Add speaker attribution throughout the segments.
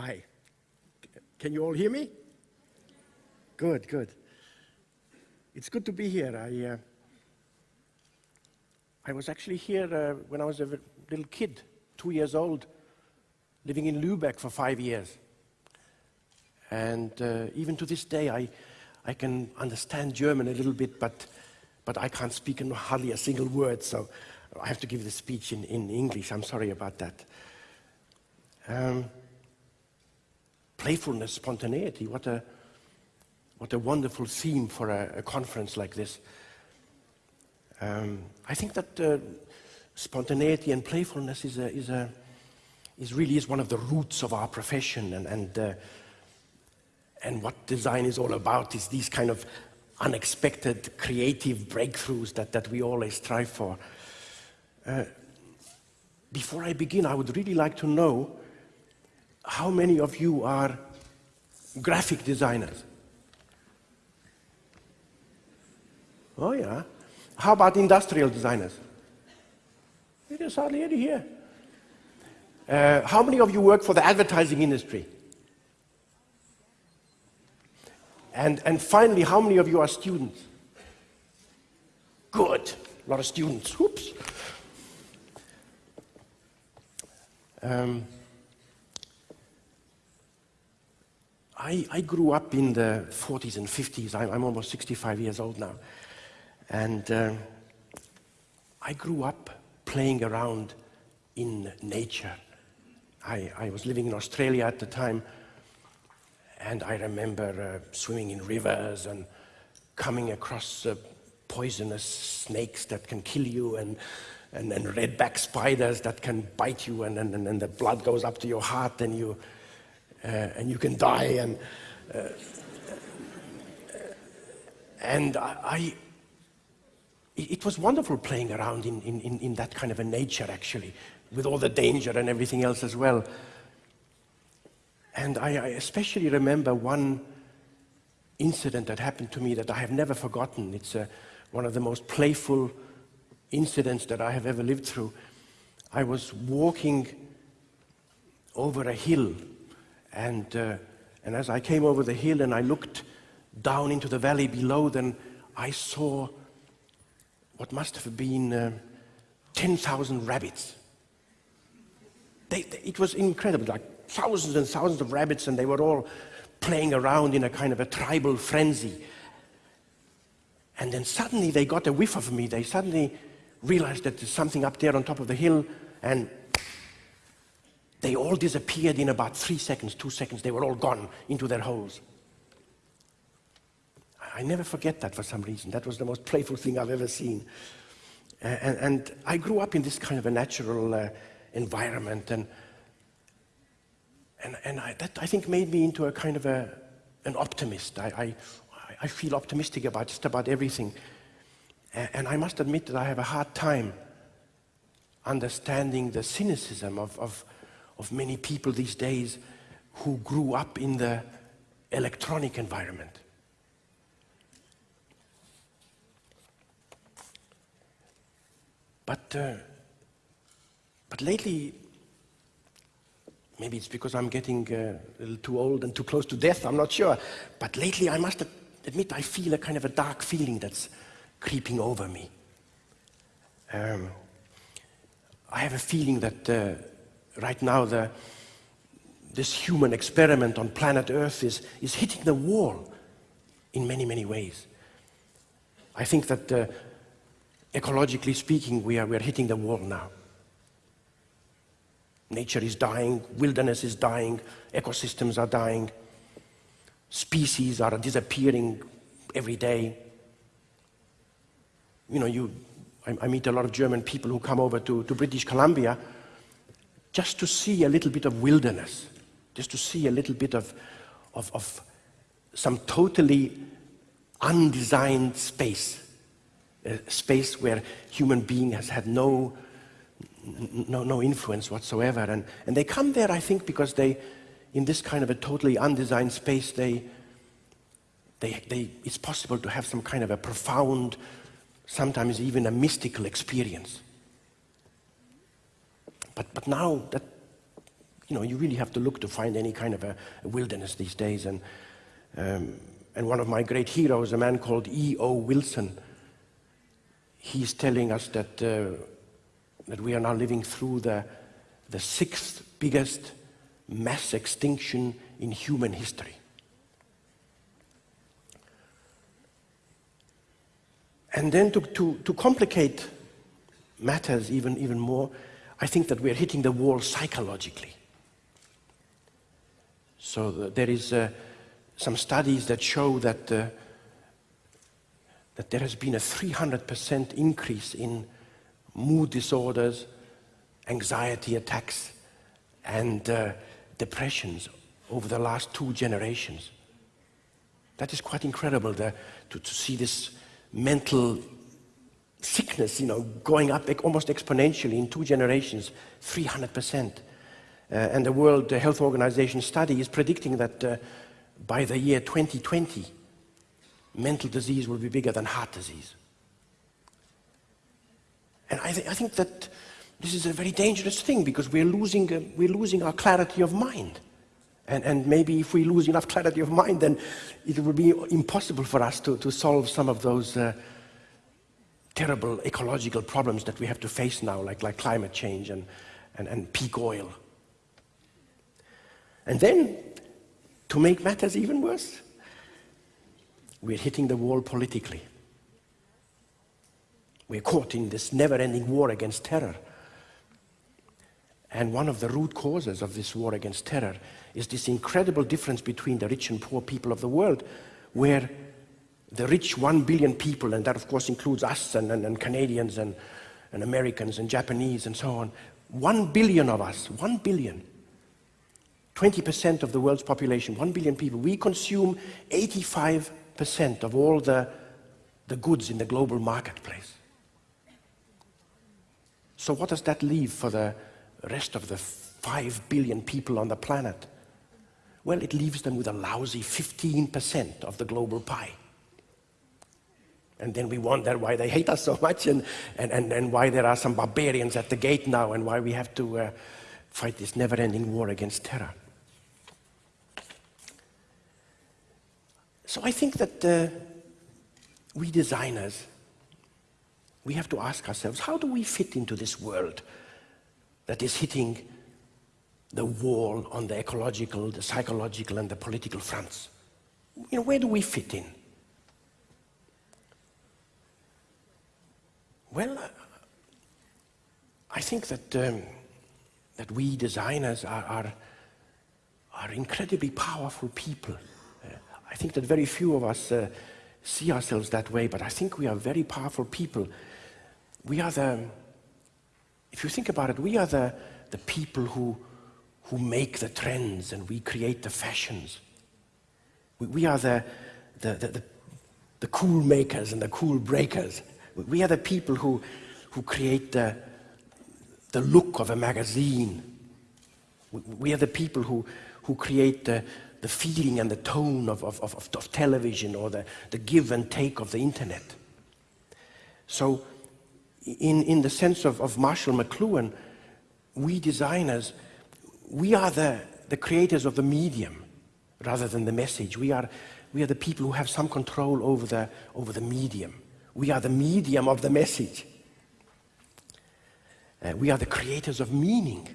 Speaker 1: Hi. Can you all hear me? Good, good. It's good to be here. I, uh, I was actually here uh, when I was a little kid, two years old, living in Lübeck for five years. And uh, even to this day, I, I can understand German a little bit, but, but I can't speak hardly a single word, so I have to give the speech in, in English. I'm sorry about that. Um, playfulness, spontaneity, what a, what a wonderful theme for a, a conference like this. Um, I think that uh, spontaneity and playfulness is, a, is, a, is really is one of the roots of our profession and, and, uh, and what design is all about is these kind of unexpected creative breakthroughs that, that we always strive for. Uh, before I begin, I would really like to know how many of you are graphic designers? Oh yeah. How about industrial designers? There's hardly any here. Uh, how many of you work for the advertising industry? And, and finally, how many of you are students? Good. A lot of students. Oops. Um, I, I, grew up in the 40s and 50s. I'm, I'm almost 65 years old now. And uh, I grew up playing around in nature. I, I, was living in Australia at the time, and I remember uh, swimming in rivers and coming across uh, poisonous snakes that can kill you and, and, and redback spiders that can bite you and, and, and the blood goes up to your heart and you, and you can die. And, uh, and I, it was wonderful playing around in, in, in that kind of a nature, actually, with all the danger and everything else as well. And I, I especially remember one incident that happened to me that I have never forgotten. It's uh, one of the most playful incidents that I have ever lived through. I was walking over a hill, and, uh, and as I came over the hill and I looked down into the valley below, then I saw what must have been uh, 10,000 rabbits. They, they, it was incredible, like thousands and thousands of rabbits, and they were all playing around in a kind of a tribal frenzy. And then suddenly they got a whiff of me. They suddenly realized that there's something up there on top of the hill, and they all disappeared in about three seconds, two seconds. They were all gone into their holes. I never forget that for some reason. That was the most playful thing I've ever seen. And, and, I grew up in this kind of a natural uh, environment, and, and, and I, that, I think, made me into a kind of a, an optimist. I, I, I feel optimistic about just about everything. And I must admit that I have a hard time understanding the cynicism of, of, of many people these days who grew up in the electronic environment. But, uh, but lately, maybe it's because I'm getting uh, a little too old and too close to death, I'm not sure. But lately, I must admit, I feel a kind of a dark feeling that's creeping over me. Um, I have a feeling that uh, right now the, this human experiment on planet Earth is, is hitting the wall in many, many ways. I think that uh, ecologically speaking, we are, we are hitting the wall now. Nature is dying, wilderness is dying, ecosystems are dying, species are disappearing every day. You know, you, I, I meet a lot of German people who come over to, to British Columbia just to see a little bit of wilderness, just to see a little bit of, of, of some totally undesigned space a space where human being has had no, no, no influence whatsoever. And, and they come there, I think, because they, in this kind of a totally undesigned space, they, they, they, it's possible to have some kind of a profound, sometimes even a mystical experience. But, but now that you know, you really have to look to find any kind of a, a wilderness these days. And, um, and one of my great heroes, a man called E.O. Wilson, he's telling us that, uh, that we are now living through the, the sixth biggest mass extinction in human history. And then to, to, to complicate matters even, even more, I think that we're hitting the wall psychologically. So the, there is uh, some studies that show that, uh, that there has been a 300% increase in mood disorders, anxiety attacks, and uh, depressions over the last two generations. That is quite incredible the, to, to see this mental sickness, you know, going up almost exponentially in two generations, 300%. Uh, and the World Health Organization study is predicting that uh, by the year 2020, mental disease will be bigger than heart disease. And I, th I think that this is a very dangerous thing because we're losing, uh, we're losing our clarity of mind. And, and, maybe if we lose enough clarity of mind, then it will be impossible for us to, to solve some of those uh, terrible ecological problems that we have to face now, like, like climate change and, and, and peak oil. And then, to make matters even worse, we're hitting the wall politically. We're caught in this never-ending war against terror. And one of the root causes of this war against terror is this incredible difference between the rich and poor people of the world, where the rich one billion people, and that of course includes us and, and, and Canadians and, and Americans and Japanese and so on, one billion of us, one billion, 20% of the world's population, one billion people, we consume 85% of all the, the goods in the global marketplace. So what does that leave for the rest of the 5 billion people on the planet? Well, it leaves them with a lousy 15% of the global pie. And then we wonder why they hate us so much and, and, and, and why there are some barbarians at the gate now and why we have to uh, fight this never-ending war against terror. So I think that uh, we designers, we have to ask ourselves, how do we fit into this world that is hitting the wall on the ecological, the psychological, and the political fronts? You know, where do we fit in? Well, I think that, um, that we designers are, are, are, incredibly powerful people. Uh, I think that very few of us uh, see ourselves that way, but I think we are very powerful people. We are the, if you think about it, we are the, the people who, who make the trends and we create the fashions. We, we are the, the, the, the, the cool makers and the cool breakers. We are the people who, who create the, the look of a magazine. We are the people who, who create the, the feeling and the tone of, of, of, of television or the, the give and take of the internet. So in, in the sense of, of Marshall McLuhan, we designers, we are the, the creators of the medium rather than the message. We are, we are the people who have some control over the, over the medium. We are the medium of the message. Uh, we are the creators of meaning.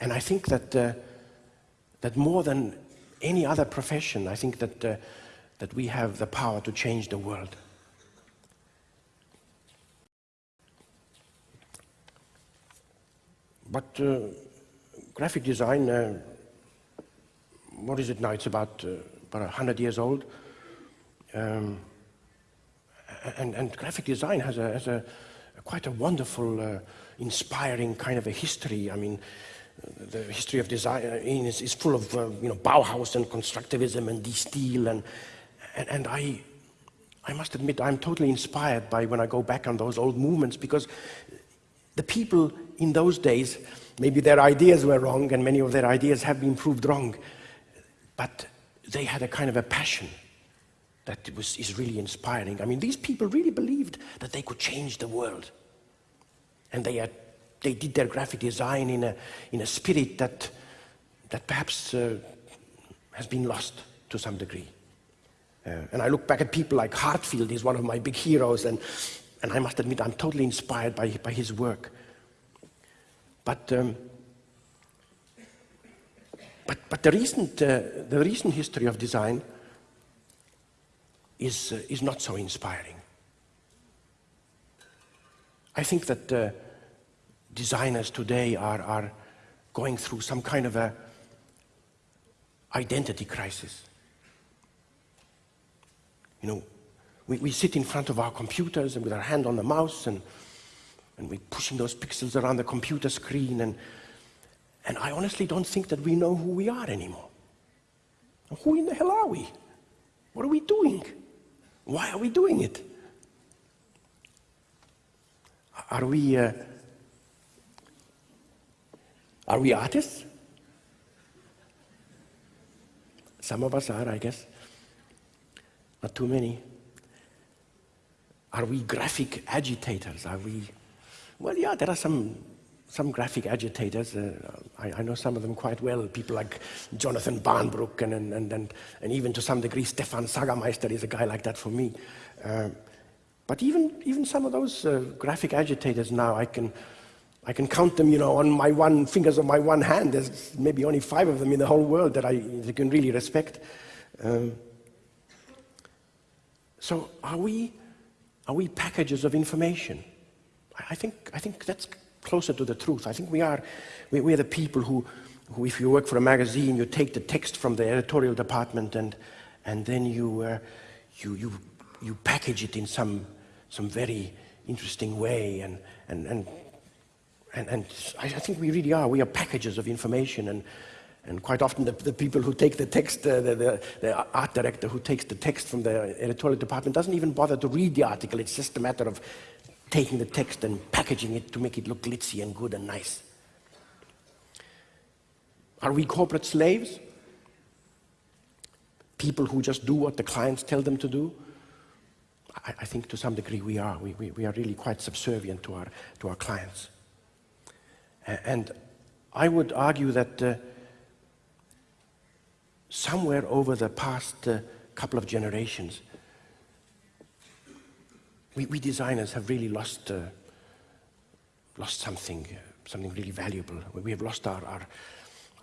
Speaker 1: And I think that, uh, that more than any other profession, I think that, uh, that we have the power to change the world. But uh, graphic design, uh, what is it now? It's about, uh, about 100 years old. Um, and, and graphic design has a, has a, quite a wonderful, uh, inspiring kind of a history. I mean, the history of design uh, is, is full of, uh, you know, Bauhaus and constructivism and De Stijl. And, and, and I, I must admit, I'm totally inspired by when I go back on those old movements because the people in those days, maybe their ideas were wrong and many of their ideas have been proved wrong, but they had a kind of a passion that was, is really inspiring. I mean, these people really believed that they could change the world. And they had they did their graphic design in a, in a spirit that, that perhaps uh, has been lost to some degree. Uh, and I look back at people like Heartfield, he's one of my big heroes, and, and I must admit I'm totally inspired by, by his work. But, um, but, but the, recent, uh, the recent history of design is, uh, is not so inspiring. I think that uh, designers today are, are going through some kind of a identity crisis. You know, we, we sit in front of our computers and with our hand on the mouse and, and we're pushing those pixels around the computer screen and, and I honestly don't think that we know who we are anymore. Who in the hell are we? What are we doing? Why are we doing it? Are we, uh, are we artists? Some of us are, I guess. Not too many. Are we graphic agitators? Are we? Well, yeah, there are some, some graphic agitators. Uh, I, I, know some of them quite well. People like Jonathan Barnbrook and, and, and, and, and even to some degree Stefan Sagmeister is a guy like that for me. Uh, but even, even some of those uh, graphic agitators now, I can, I can count them, you know, on my one fingers of my one hand. There's maybe only five of them in the whole world that I that can really respect. Um, so are we, are we packages of information? I think, I think that's closer to the truth. I think we are, we, we are the people who, who, if you work for a magazine, you take the text from the editorial department and, and then you, uh, you, you, you package it in some, some very interesting way and, and, and, and, and I, I think we really are. We are packages of information and, and quite often the, the people who take the text, uh, the, the, the, art director who takes the text from the editorial department doesn't even bother to read the article. It's just a matter of taking the text and packaging it to make it look glitzy and good and nice. Are we corporate slaves? People who just do what the clients tell them to do? I, I think to some degree we are. We, we, we, are really quite subservient to our, to our clients. And I would argue that uh, somewhere over the past uh, couple of generations, we, we, designers have really lost, uh, lost something, uh, something really valuable. We have lost our, our,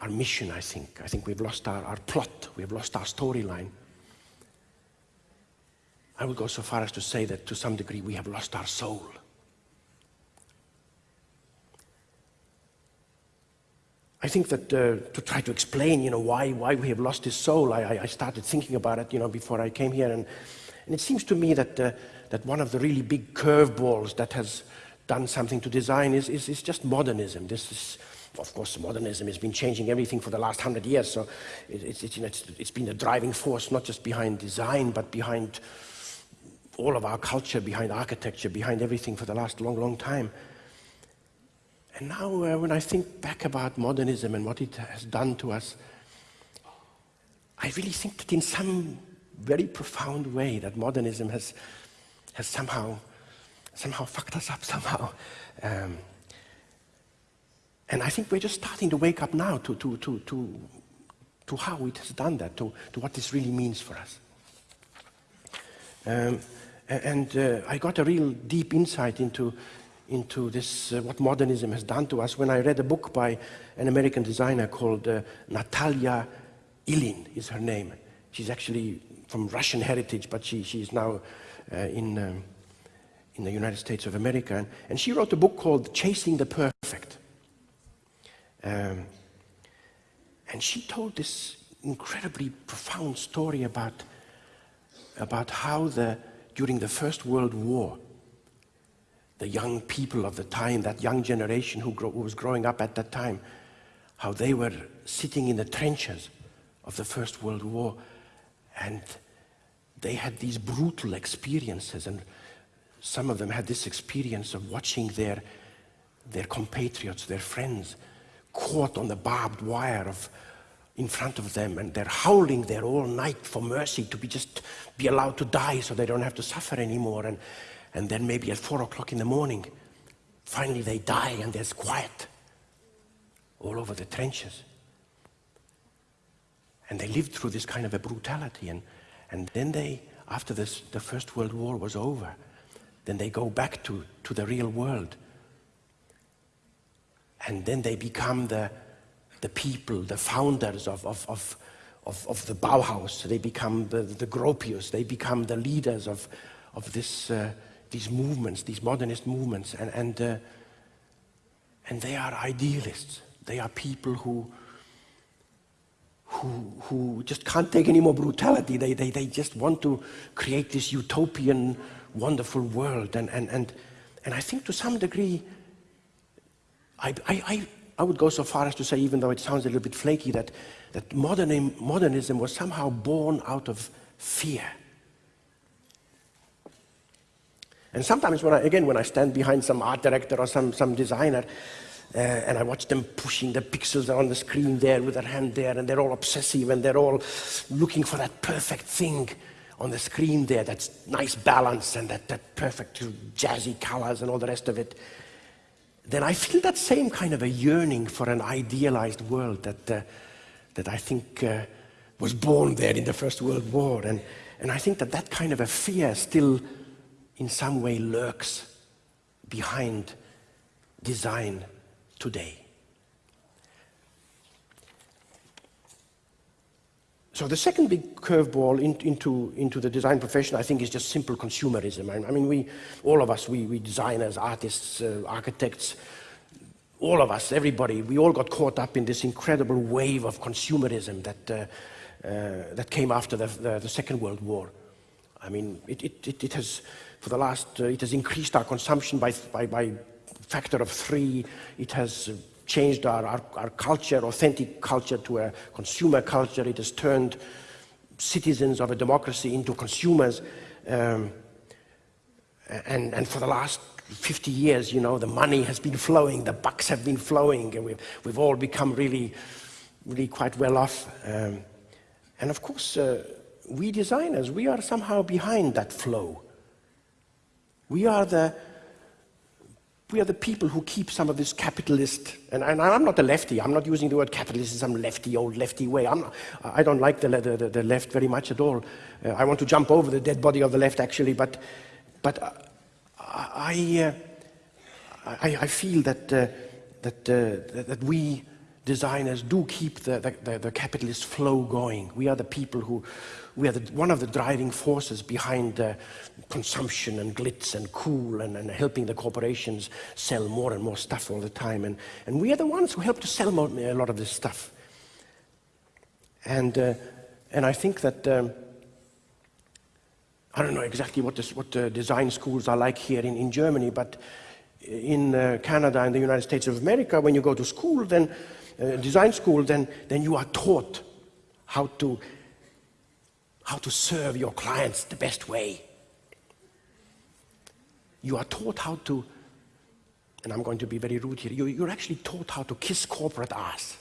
Speaker 1: our mission, I think. I think we've lost our, our plot. We've lost our storyline. I would go so far as to say that to some degree we have lost our soul. I think that uh, to try to explain, you know, why, why we have lost this soul, I, I started thinking about it, you know, before I came here. And, and it seems to me that, uh, that one of the really big curveballs that has done something to design is, is, is just modernism. This is, of course, modernism has been changing everything for the last hundred years. So it, it's, it's, you know, it's, it's been a driving force, not just behind design, but behind all of our culture, behind architecture, behind everything for the last long, long time. And now, uh, when I think back about modernism and what it has done to us, I really think that in some very profound way that modernism has, has somehow, somehow fucked us up somehow. Um, and I think we're just starting to wake up now to, to, to, to, to how it has done that, to, to what this really means for us. Um, and uh, I got a real deep insight into into this, uh, what modernism has done to us when I read a book by an American designer called uh, Natalia Ilyin is her name. She's actually from Russian heritage, but she, she is now in, um, in the United States of America. And, and, she wrote a book called Chasing the Perfect. Um, and she told this incredibly profound story about, about how the, during the First World War, the young people of the time, that young generation who, grow, who was growing up at that time, how they were sitting in the trenches of the First World War and they had these brutal experiences and some of them had this experience of watching their, their compatriots, their friends, caught on the barbed wire of, in front of them and they're howling there all night for mercy to be just be allowed to die so they don't have to suffer anymore and and then maybe at four o'clock in the morning, Finally, they die and there's quiet all over the trenches. And they lived through this kind of a brutality. And, and then they, after this, the First World War was over, then they go back to, to the real world. And then they become the, the people, the founders of, of, of, of, of the Bauhaus. They become the, the Gropius. They become the leaders of, of this, uh, these movements, these modernist movements. And, and, uh, and they are idealists. They are people who, who, who just can't take any more brutality. They, they, they just want to create this utopian, wonderful world. And, and, and, and I think to some degree, I, I, I would go so far as to say, even though it sounds a little bit flaky, that, that modern, modernism was somehow born out of fear. And sometimes, when I, again, when I stand behind some art director or some, some designer, uh, and I watch them pushing the pixels on the screen there with their hand there, and they're all obsessive and they're all looking for that perfect thing on the screen there, that's nice balance and that, that perfect jazzy colors and all the rest of it then I feel that same kind of a yearning for an idealized world that, uh, that I think uh, was born there in the First World War. And, and I think that that kind of a fear still in some way lurks behind design today. So the second big curveball in, into, into the design profession, I think, is just simple consumerism. I, I mean, we, all of us, we, we designers, artists, uh, architects, all of us, everybody, we all got caught up in this incredible wave of consumerism that, uh, uh, that came after the, the, the, Second World War. I mean, it, it, it, it has, for the last, uh, it has increased our consumption by, by, by factor of three. It has changed our, our, our culture, authentic culture, to a consumer culture. It has turned citizens of a democracy into consumers. Um, and, and for the last 50 years, you know, the money has been flowing, the bucks have been flowing, and we've, we've all become really, really quite well off. Um, and of course, uh, we designers, we are somehow behind that flow. We are the, we are the people who keep some of this capitalist, and, and, I'm not a lefty, I'm not using the word capitalist in some lefty, old lefty way. I'm I don't like the, the, the, left very much at all. Uh, I want to jump over the dead body of the left, actually, but, but uh, I, uh, I, I, feel that, uh, that, uh, that we designers do keep the, the, the, capitalist flow going. We are the people who, we are the, one of the driving forces behind uh, consumption and glitz and cool and, and, helping the corporations sell more and more stuff all the time. And, and we are the ones who help to sell more, a lot of this stuff. And, uh, and I think that um, I don't know exactly what, this, what the design schools are like here in, in Germany, but in uh, Canada and the United States of America, when you go to school, then uh, design school, then, then you are taught how to, how to serve your clients the best way. You are taught how to, and I'm going to be very rude here, you, you're actually taught how to kiss corporate ass.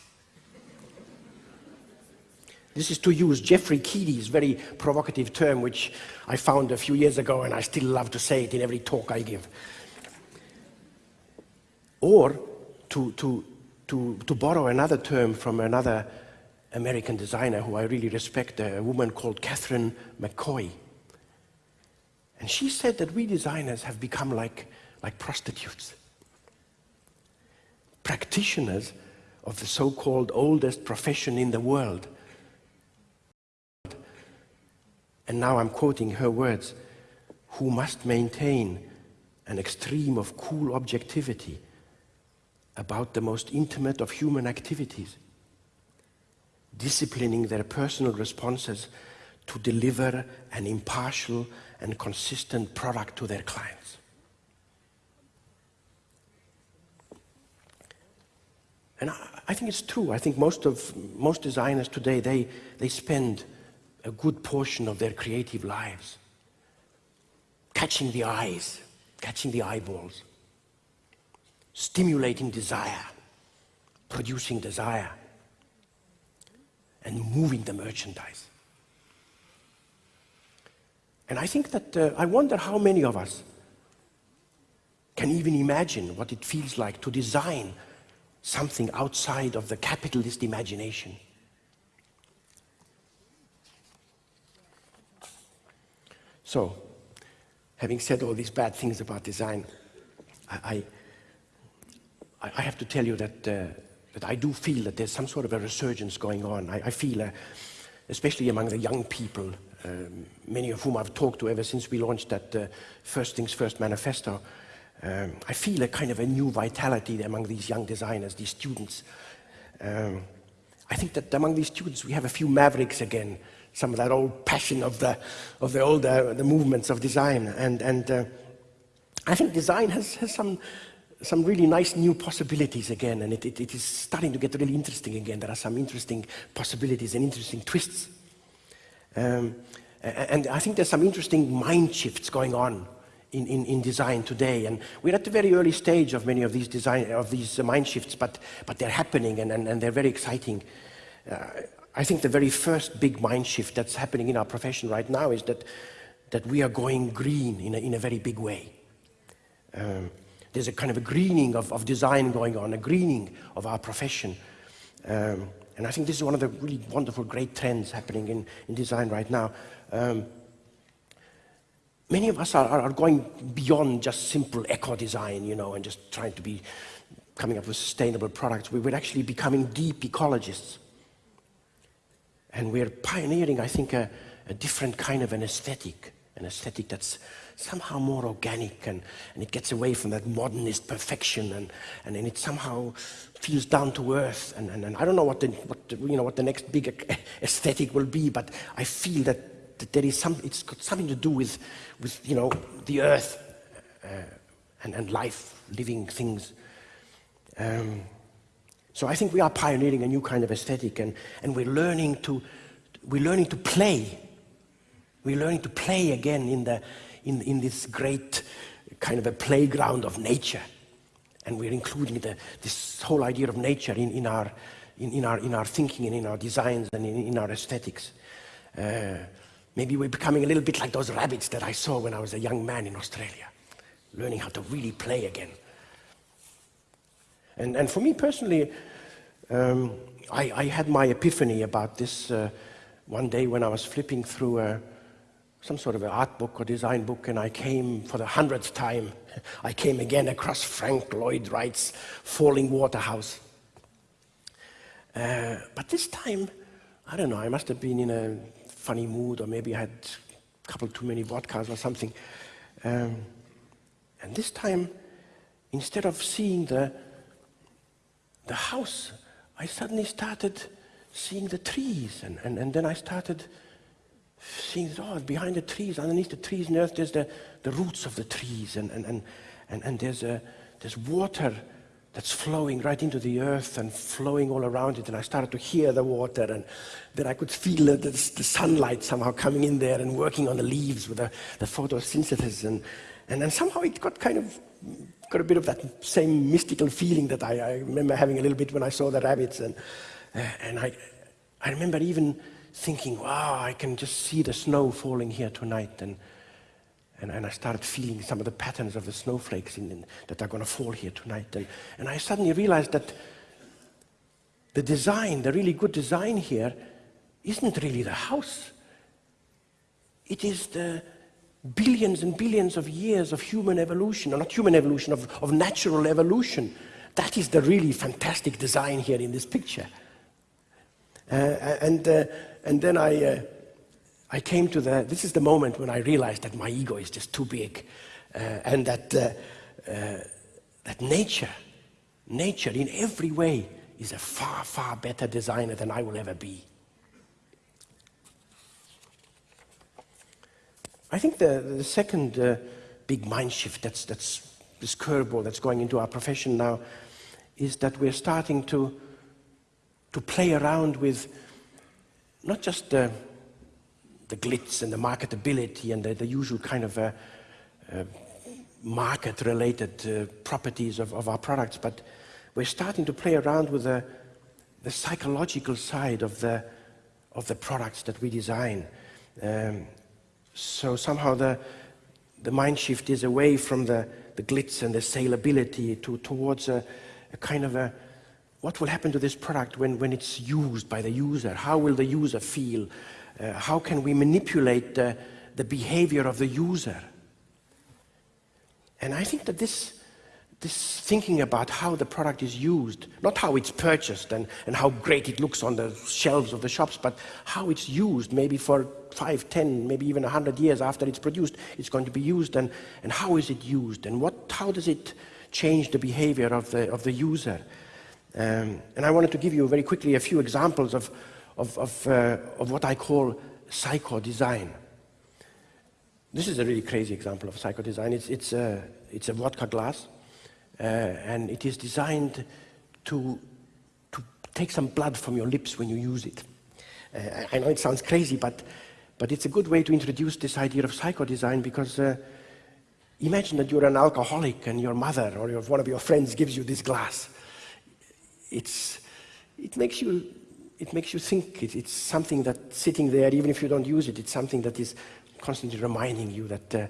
Speaker 1: This is to use Jeffery Keedy's very provocative term, which I found a few years ago, and I still love to say it in every talk I give. Or to, to, to, to borrow another term from another American designer who I really respect, a woman called Katherine McCoy. And she said that we designers have become like, like prostitutes, practitioners of the so-called oldest profession in the world, and now I'm quoting her words, who must maintain an extreme of cool objectivity about the most intimate of human activities, disciplining their personal responses to deliver an impartial and consistent product to their clients. And I, think it's true. I think most of most designers today, they, they spend a good portion of their creative lives. Catching the eyes, catching the eyeballs, stimulating desire, producing desire, and moving the merchandise. And I think that uh, I wonder how many of us can even imagine what it feels like to design something outside of the capitalist imagination. So, having said all these bad things about design, I, I, I have to tell you that, uh, that I do feel that there's some sort of a resurgence going on. I, I feel, uh, especially among the young people, um, many of whom I've talked to ever since we launched that uh, First Things First manifesto, um, I feel a kind of a new vitality among these young designers, these students. Um, I think that among these students we have a few mavericks again, some of that old passion of the, of the old uh, the movements of design. And, and uh, I think design has, has some, some really nice new possibilities again, and it, it, it is starting to get really interesting again. There are some interesting possibilities and interesting twists. Um, and I think there's some interesting mind shifts going on in, in, in, design today. And we're at the very early stage of many of these design of these mind shifts, but, but they're happening and, and, and they're very exciting. Uh, I think the very first big mind shift that's happening in our profession right now is that, that we are going green in a, in a very big way. Um, there's a kind of a greening of, of design going on, a greening of our profession. Um, and I think this is one of the really wonderful, great trends happening in, in design right now. Um, many of us are, are, going beyond just simple eco design, you know, and just trying to be coming up with sustainable products. We, we're actually becoming deep ecologists. And we're pioneering, I think, a, a different kind of an aesthetic, an aesthetic that's somehow more organic and, and it gets away from that modernist perfection and, and, it somehow feels down to earth. And, and, and I don't know what the, what the, you know, what the next big aesthetic will be, but I feel that, that there is some, it's got something to do with, with you know, the earth uh, and, and life, living things. Um, so I think we are pioneering a new kind of aesthetic and, and we're learning to, we're learning to play. We're learning to play again in, the, in, in this great kind of a playground of nature. And we're including the, this whole idea of nature in, in, our, in, in, our, in our thinking and in our designs and in, in our aesthetics. Uh, maybe we're becoming a little bit like those rabbits that I saw when I was a young man in Australia, learning how to really play again. And, and for me personally, um, I, I, had my epiphany about this uh, one day when I was flipping through a, some sort of an art book or design book, and I came for the hundredth time. I came again across Frank Lloyd Wright's Fallingwater house. Uh, but this time, I don't know, I must have been in a funny mood, or maybe I had a couple too many vodkas or something. Um, and this time, instead of seeing the, the house I suddenly started seeing the trees, and, and, and then I started seeing, oh, behind the trees, underneath the trees in earth, there's the, the roots of the trees, and, and, and, and, and there's, a, there's water that's flowing right into the earth and flowing all around it. And I started to hear the water, and then I could feel the, the, the sunlight somehow coming in there and working on the leaves with the, the photosynthesis. And, and then somehow it got kind of got a bit of that same mystical feeling that I, I remember having a little bit when I saw the rabbits. And, uh, and I, I remember even thinking, wow, I can just see the snow falling here tonight. And, and, and I started feeling some of the patterns of the snowflakes in, in, that are going to fall here tonight. And, and I suddenly realized that the design, the really good design here, isn't really the house. It is the, billions and billions of years of human evolution, or not human evolution, of, of natural evolution. That is the really fantastic design here in this picture. Uh, and, uh, and then I, uh, I came to the, this is the moment when I realized that my ego is just too big uh, and that, uh, uh, that nature, nature in every way is a far, far better designer than I will ever be. I think the, the second uh, big mind shift that's, that's this curveball that's going into our profession now is that we're starting to, to play around with not just the, the glitz and the marketability and the, the usual kind of uh, uh, market-related uh, properties of, of our products, but we're starting to play around with the, the psychological side of the, of the products that we design. Um, so somehow the, the mind shift is away from the, the glitz and the saleability to, towards a, a kind of a what will happen to this product when, when it's used by the user? How will the user feel? Uh, how can we manipulate the, the behavior of the user? And I think that this, this thinking about how the product is used, not how it's purchased and, and how great it looks on the shelves of the shops, but how it's used, maybe for five, ten, maybe even a hundred years after it's produced, it's going to be used, and, and how is it used, and what, how does it change the behavior of the, of the user? Um, and I wanted to give you very quickly a few examples of, of, of, uh, of what I call psycho-design. This is a really crazy example of psycho-design. It's, it's, a, it's a vodka glass, uh, and it is designed to, to take some blood from your lips when you use it. Uh, I know it sounds crazy, but, but it's a good way to introduce this idea of psycho-design because uh, imagine that you're an alcoholic and your mother or your, one of your friends gives you this glass it's, it, makes you, it makes you think. It, it's something that sitting there, even if you don't use it, it's something that is constantly reminding you that, uh,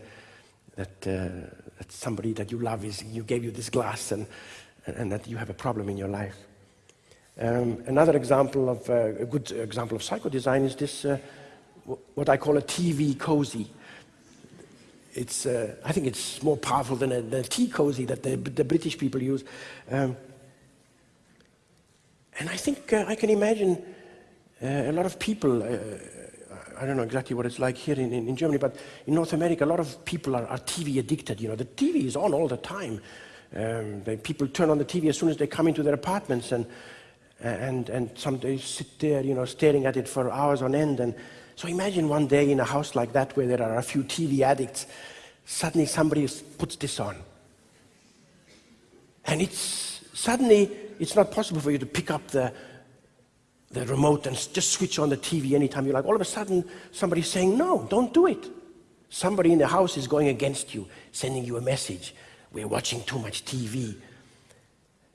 Speaker 1: that, uh, that somebody that you love is, you gave you this glass and, and that you have a problem in your life. Um, another example of, uh, a good example of psychodesign is this, uh, what I call a TV cozy. It's, uh, I think it's more powerful than a, the tea cozy that the, the British people use. Um, and I think uh, I can imagine uh, a lot of people, uh, I don't know exactly what it's like here in, in, in, Germany, but in North America, a lot of people are, are TV addicted. You know, the TV is on all the time. Um, they, people turn on the TV as soon as they come into their apartments, and and and some they sit there, you know, staring at it for hours on end. And so imagine one day in a house like that where there are a few TV addicts, suddenly somebody puts this on, and it's suddenly it's not possible for you to pick up the, the remote and just switch on the TV anytime you like. All of a sudden, somebody's saying, no, don't do it. Somebody in the house is going against you, sending you a message. We're watching too much TV.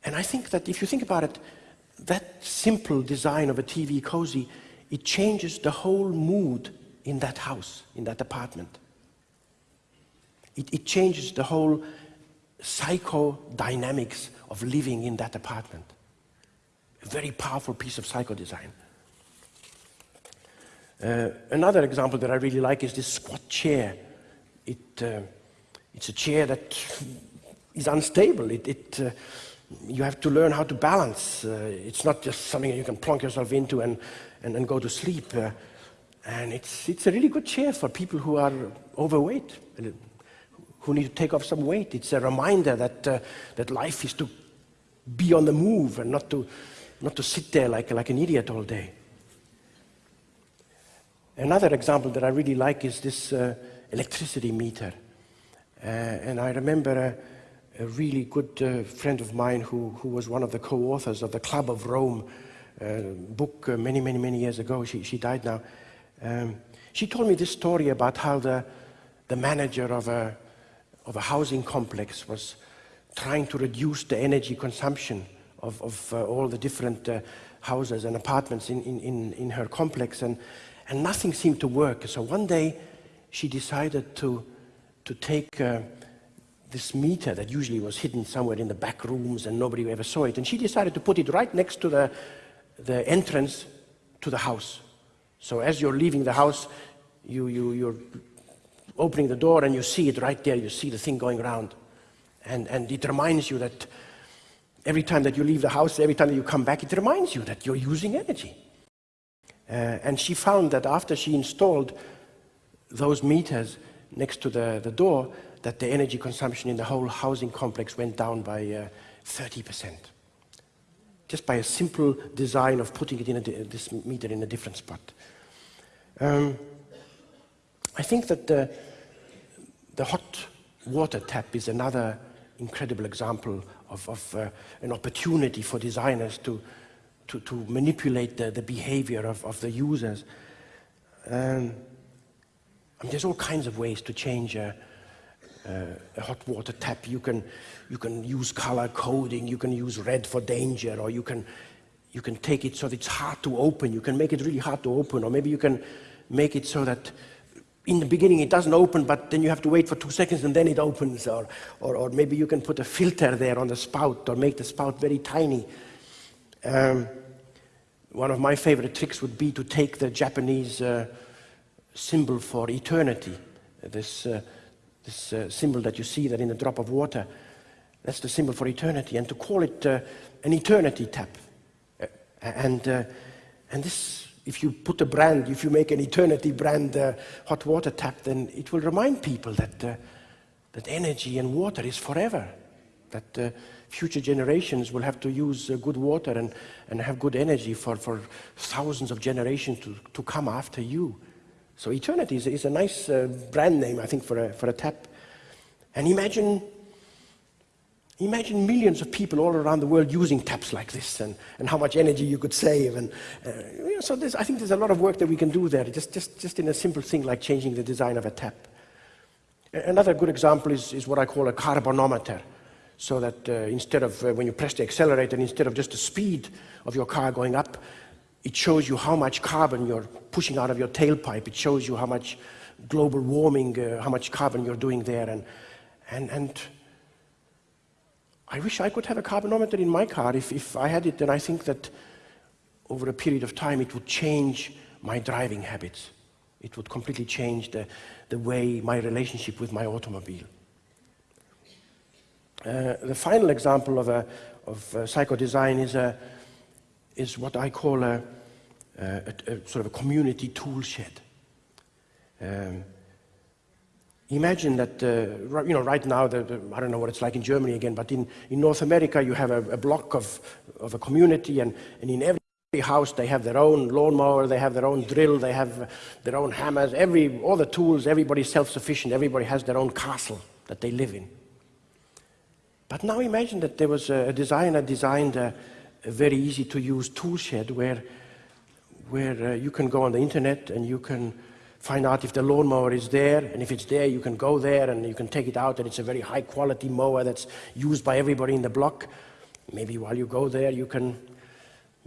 Speaker 1: And I think that if you think about it, that simple design of a TV cozy, it changes the whole mood in that house, in that apartment. It, it changes the whole psychodynamics of living in that apartment. A very powerful piece of psychodesign. Uh, another example that I really like is this squat chair. It, uh, it's a chair that is unstable. It, it uh, you have to learn how to balance. Uh, it's not just something you can plonk yourself into and, and, and go to sleep. Uh, and it's, it's a really good chair for people who are overweight, who need to take off some weight. It's a reminder that, uh, that life is to be on the move and not to, not to sit there like, like an idiot all day. Another example that I really like is this uh, electricity meter. Uh, and I remember a, a really good uh, friend of mine who, who was one of the co-authors of the Club of Rome uh, book uh, many, many, many years ago. She, she died now. Um, she told me this story about how the, the manager of a, of a housing complex was trying to reduce the energy consumption of, of uh, all the different uh, houses and apartments in, in, in her complex, and, and nothing seemed to work. So one day she decided to, to take uh, this meter that usually was hidden somewhere in the back rooms and nobody ever saw it, and she decided to put it right next to the, the entrance to the house. So as you're leaving the house, you, you, you're opening the door and you see it right there, you see the thing going around. And, and it reminds you that every time that you leave the house, every time that you come back, it reminds you that you're using energy. Uh, and she found that after she installed those meters next to the, the door, that the energy consumption in the whole housing complex went down by uh, 30%. Just by a simple design of putting it in a, this meter in a different spot. Um, I think that the, the hot water tap is another incredible example of, of uh, an opportunity for designers to, to, to manipulate the, the behavior of, of the users. Um, I mean, there's all kinds of ways to change a, a, a, hot water tap. You can, you can use color coding, you can use red for danger, or you can, you can take it so that it's hard to open. You can make it really hard to open, or maybe you can make it so that in the beginning it doesn't open, but then you have to wait for two seconds and then it opens. Or, or, or maybe you can put a filter there on the spout or make the spout very tiny. Um, one of my favorite tricks would be to take the Japanese uh, symbol for eternity, this, uh, this uh, symbol that you see that in a drop of water. That's the symbol for eternity, and to call it uh, an eternity tap. Uh, and, uh, and this if you put a brand, if you make an eternity brand uh, hot water tap, then it will remind people that, uh, that energy and water is forever. That uh, future generations will have to use uh, good water and, and have good energy for, for thousands of generations to, to come after you. So eternity is, is a nice uh, brand name, I think, for a, for a tap. And imagine Imagine millions of people all around the world using taps like this and, and how much energy you could save. And, uh, you know, so I think there's a lot of work that we can do there, just, just, just in a simple thing like changing the design of a tap. Another good example is, is what I call a carbonometer. So that uh, instead of, uh, when you press the accelerator, instead of just the speed of your car going up, it shows you how much carbon you're pushing out of your tailpipe. It shows you how much global warming, uh, how much carbon you're doing there. And, and, and I wish I could have a carbonometer in my car. If, if I had it, then I think that over a period of time it would change my driving habits. It would completely change the, the way my relationship with my automobile. Uh, the final example of, a, of a psychodesign is, a, is what I call a, a, a, sort of a community tool shed. Um, Imagine that, uh, you know, right now, the, the, I don't know what it's like in Germany again, but in, in North America, you have a, a block of, of a community, and, and in every house they have their own lawnmower, they have their own drill, they have their own hammers, every, all the tools, everybody's self-sufficient, everybody has their own castle that they live in. But now imagine that there was a designer designed a, a very easy-to-use tool shed where, where uh, you can go on the internet and you can find out if the lawnmower is there, and if it's there, you can go there and you can take it out, and it's a very high quality mower that's used by everybody in the block. Maybe while you go there, you can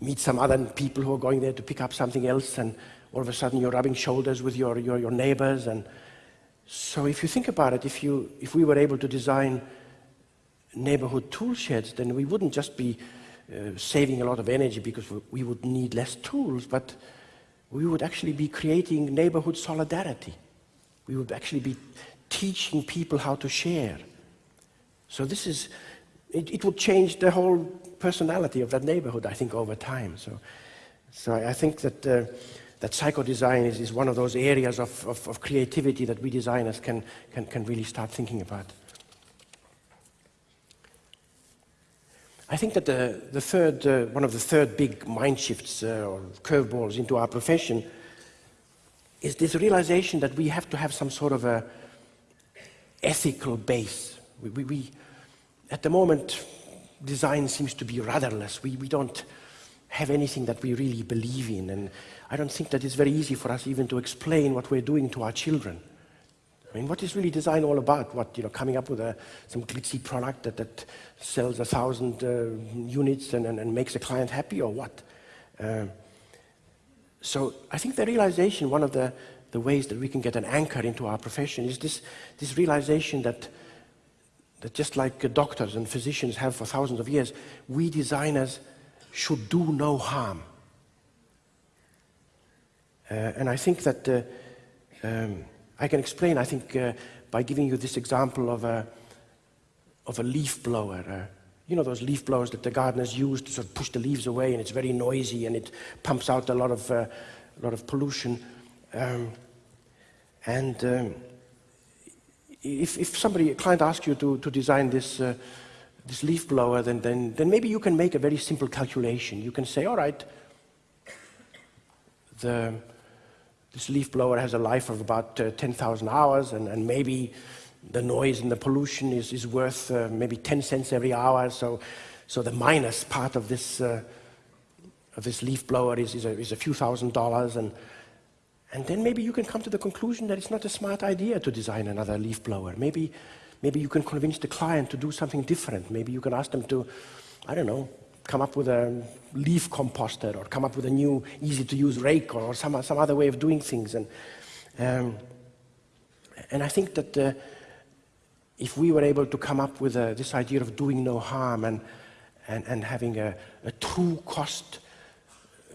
Speaker 1: meet some other people who are going there to pick up something else, and all of a sudden you're rubbing shoulders with your, your, your neighbors. And so if you think about it, if, you, if we were able to design neighborhood tool sheds, then we wouldn't just be uh, saving a lot of energy because we would need less tools, but we would actually be creating neighborhood solidarity. We would actually be teaching people how to share. So this is, it, it would change the whole personality of that neighborhood, I think, over time. So, so I think that, uh, that psychodesign is, is one of those areas of, of, of creativity that we designers can, can, can really start thinking about. I think that the, the third, uh, one of the third big mind shifts uh, or curveballs into our profession is this realization that we have to have some sort of a ethical base. We, we, we, at the moment, design seems to be rudderless. We, we don't have anything that we really believe in. And I don't think that it's very easy for us even to explain what we're doing to our children. I mean, what is really design all about? What, you know, coming up with a, some glitzy product that, that sells a thousand uh, units and, and, and, makes a client happy or what? Uh, so I think the realization, one of the, the ways that we can get an anchor into our profession is this, this realization that, that just like doctors and physicians have for thousands of years, we designers should do no harm. Uh, and I think that uh, um, I can explain, I think, uh, by giving you this example of a, of a leaf blower. Uh, you know those leaf blowers that the gardeners use to sort of push the leaves away and it's very noisy and it pumps out a lot of, uh, a lot of pollution. Um, and um, if, if somebody, a client asks you to, to design this, uh, this leaf blower, then, then, then maybe you can make a very simple calculation. You can say, all right, the, this leaf blower has a life of about uh, 10,000 hours, and, and, maybe the noise and the pollution is, is worth uh, maybe 10 cents every hour. So, so the minus part of this, uh, of this leaf blower is, is, a, is a few thousand dollars. And, and then maybe you can come to the conclusion that it's not a smart idea to design another leaf blower. Maybe, maybe you can convince the client to do something different. Maybe you can ask them to, I don't know, come up with a leaf composter or come up with a new easy to use rake or some, some other way of doing things. And, um, And I think that uh, if we were able to come up with uh, this idea of doing no harm and, and, and having a, a true cost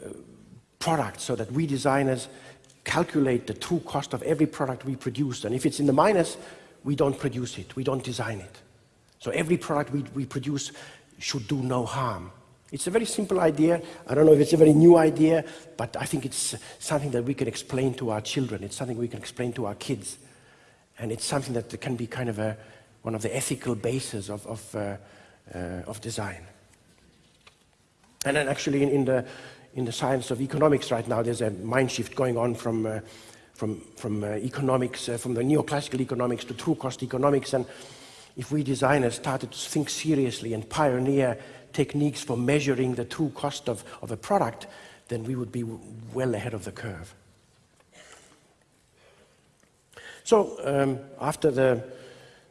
Speaker 1: uh, product so that we designers calculate the true cost of every product we produce. And if it's in the minus, we don't produce it, we don't design it. So every product we, we produce should do no harm. It's a very simple idea. I don't know if it's a very new idea, but I think it's something that we can explain to our children. It's something we can explain to our kids. And it's something that can be kind of a, one of the ethical bases of, of, uh, uh, of design. And then actually in, in, the, in the science of economics right now, there's a mind shift going on from, uh, from, from uh, economics, uh, from the neoclassical economics to true cost economics. And if we designers started to think seriously and pioneer techniques for measuring the true cost of, of a product, then we would be well ahead of the curve. So um, after the,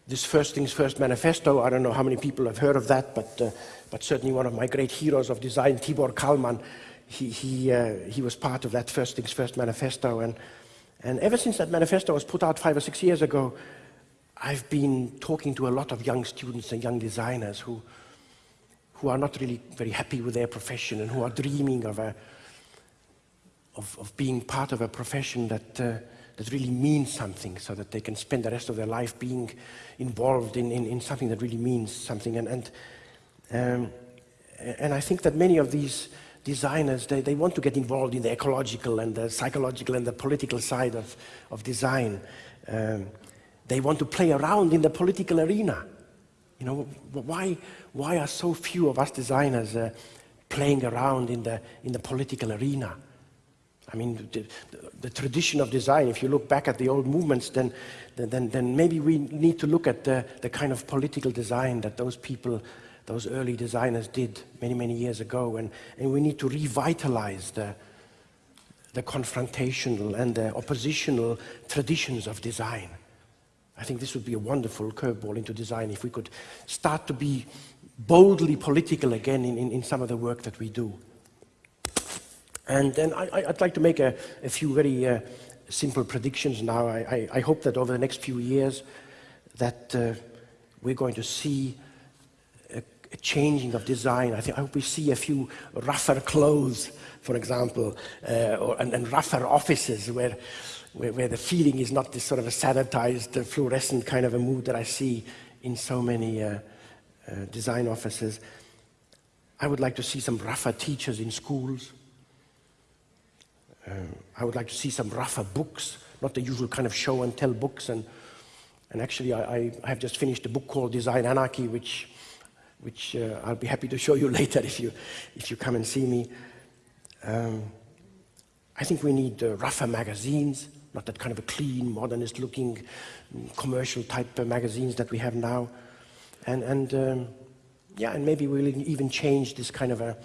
Speaker 1: this First Things First manifesto, I don't know how many people have heard of that, but, uh, but certainly one of my great heroes of design, Tibor Kalman, he, he, uh, he was part of that First Things First manifesto. And, and ever since that manifesto was put out five or six years ago, I've been talking to a lot of young students and young designers who, who are not really very happy with their profession and who are dreaming of, a, of, of being part of a profession that, uh, that really means something so that they can spend the rest of their life being involved in, in, in something that really means something. And, and, um, and I think that many of these designers, they, they want to get involved in the ecological and the psychological and the political side of, of design. Um, they want to play around in the political arena. You know, why, why are so few of us designers uh, playing around in the, in the political arena? I mean, the, the, the, tradition of design, if you look back at the old movements, then, then, then maybe we need to look at the, the kind of political design that those people, those early designers did many, many years ago. And, and we need to revitalize the, the confrontational and the oppositional traditions of design. I think this would be a wonderful curveball into design if we could start to be boldly political again in, in, in some of the work that we do. And then I, would like to make a, a few very uh, simple predictions now. I, I, I, hope that over the next few years that uh, we're going to see a, a, changing of design. I, think, I hope we see a few rougher clothes, for example, uh, or, and, and rougher offices where where, where, the feeling is not this sort of a sanitized, uh, fluorescent kind of a mood that I see in so many uh, uh, design offices. I would like to see some rougher teachers in schools. Um, I would like to see some rougher books, not the usual kind of show and tell books. And, and actually, I, I have just finished a book called Design Anarchy, which, which uh, I'll be happy to show you later if you, if you come and see me. Um, I think we need uh, rougher magazines not that kind of a clean, modernist looking commercial type magazines that we have now. And, and um, yeah, and maybe we'll even change this kind of a,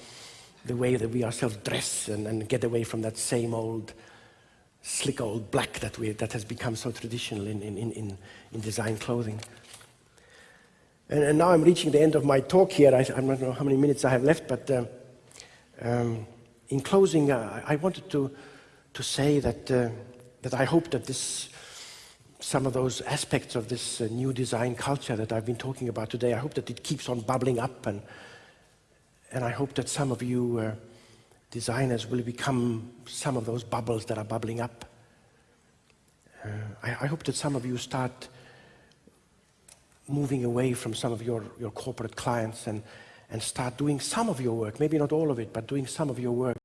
Speaker 1: the way that we ourselves dress and, and get away from that same old, slick old black that, we, that has become so traditional in, in, in, in design clothing. And, and, now I'm reaching the end of my talk here. I, I don't know how many minutes I have left, but uh, um, in closing, uh, I wanted to, to say that uh, that I hope that this, some of those aspects of this uh, new design culture that I've been talking about today, I hope that it keeps on bubbling up and, and I hope that some of you uh, designers will become some of those bubbles that are bubbling up. Uh, I, I, hope that some of you start moving away from some of your, your corporate clients and, and start doing some of your work, maybe not all of it, but doing some of your work